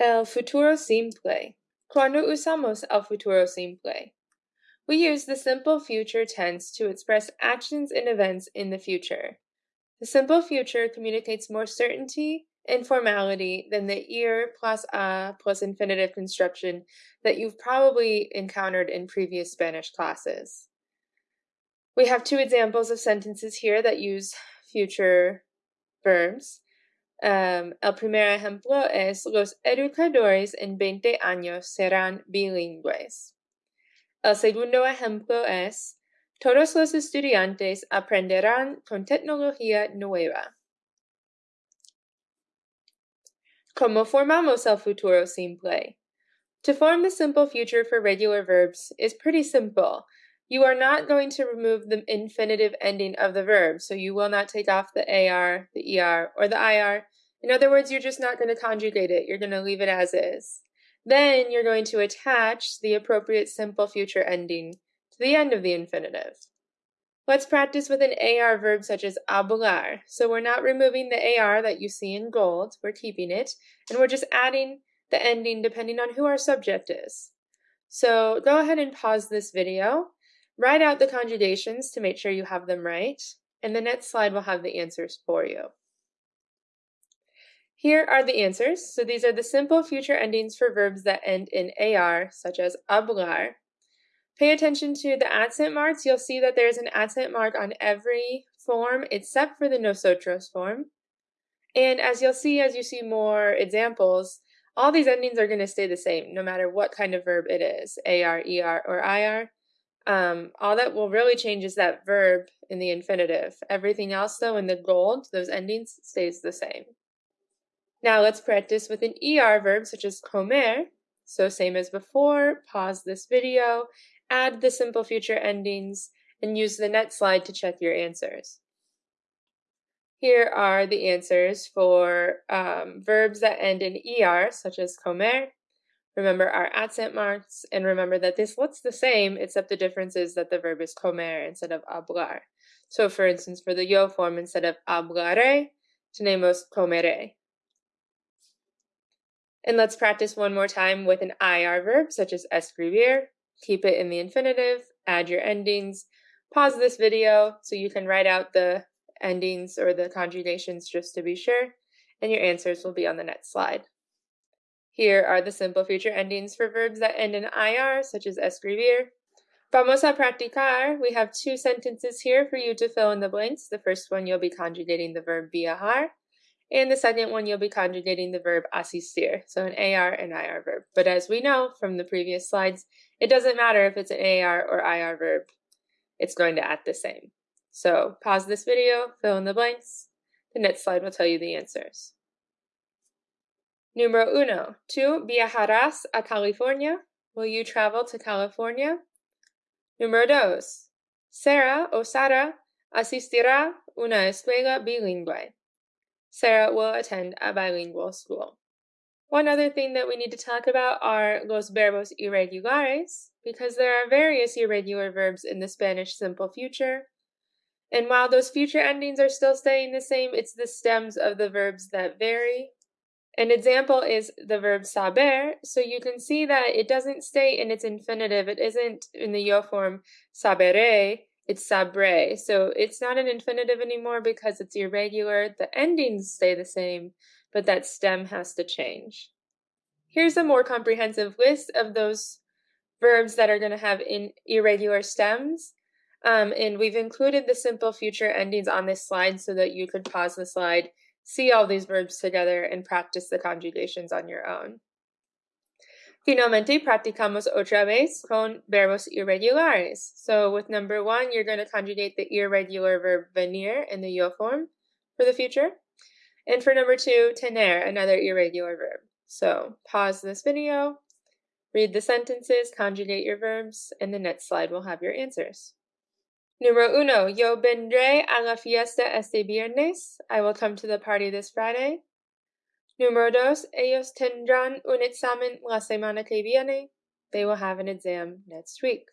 El futuro simple. Cuando usamos el futuro simple? We use the simple future tense to express actions and events in the future. The simple future communicates more certainty and formality than the ir plus a plus infinitive construction that you've probably encountered in previous Spanish classes. We have two examples of sentences here that use future verbs. Um, el primer ejemplo es los educadores en 20 años serán bilingües. El segundo ejemplo es todos los estudiantes aprenderán con tecnología nueva. ¿Cómo formamos el futuro simple? To form the simple future for regular verbs is pretty simple. You are not going to remove the infinitive ending of the verb, so you will not take off the AR, the ER, or the IR. In other words, you're just not going to conjugate it. You're going to leave it as is. Then you're going to attach the appropriate simple future ending to the end of the infinitive. Let's practice with an AR verb such as hablar. So we're not removing the AR that you see in gold, we're keeping it, and we're just adding the ending depending on who our subject is. So go ahead and pause this video, write out the conjugations to make sure you have them right, and the next slide will have the answers for you. Here are the answers. So these are the simple future endings for verbs that end in AR, such as hablar, Pay attention to the accent marks. You'll see that there's an accent mark on every form except for the nosotros form. And as you'll see as you see more examples, all these endings are going to stay the same no matter what kind of verb it is, AR, ER, or IR. Um, all that will really change is that verb in the infinitive. Everything else though in the gold, those endings stays the same. Now let's practice with an ER verb such as comer. So same as before, pause this video add the simple future endings, and use the next slide to check your answers. Here are the answers for um, verbs that end in er, such as comer. Remember our accent marks, and remember that this looks the same, except the difference is that the verb is comer instead of hablar. So for instance, for the yo form, instead of hablaré, tenemos comeré. And let's practice one more time with an IR verb, such as escribir keep it in the infinitive, add your endings, pause this video so you can write out the endings or the conjugations just to be sure, and your answers will be on the next slide. Here are the simple future endings for verbs that end in IR, such as escribir. Vamos a practicar. We have two sentences here for you to fill in the blanks. The first one, you'll be conjugating the verb viajar, and the second one, you'll be conjugating the verb asistir, so an AR and IR verb. But as we know from the previous slides, it doesn't matter if it's an AR or IR verb, it's going to act the same. So pause this video, fill in the blanks. The next slide will tell you the answers. Número uno, tú viajarás a California. Will you travel to California? Número dos, Sarah o Sara asistirá una escuela bilingüe. Sarah will attend a bilingual school. One other thing that we need to talk about are los verbos irregulares, because there are various irregular verbs in the Spanish simple future. And while those future endings are still staying the same, it's the stems of the verbs that vary. An example is the verb saber, so you can see that it doesn't stay in its infinitive. It isn't in the yo form sabere, it's sabre. So it's not an infinitive anymore because it's irregular. The endings stay the same, but that stem has to change. Here's a more comprehensive list of those verbs that are going to have in irregular stems. Um, and we've included the simple future endings on this slide so that you could pause the slide, see all these verbs together, and practice the conjugations on your own. Finalmente, practicamos otra vez con verbos irregulares. So with number one, you're going to conjugate the irregular verb venir in the yo form for the future. And for number two, tener, another irregular verb. So pause this video, read the sentences, conjugate your verbs, and the next slide will have your answers. Número uno, yo vendré a la fiesta este viernes. I will come to the party this Friday. Número dos, ellos tendrán un examen la semana que viene. They will have an exam next week.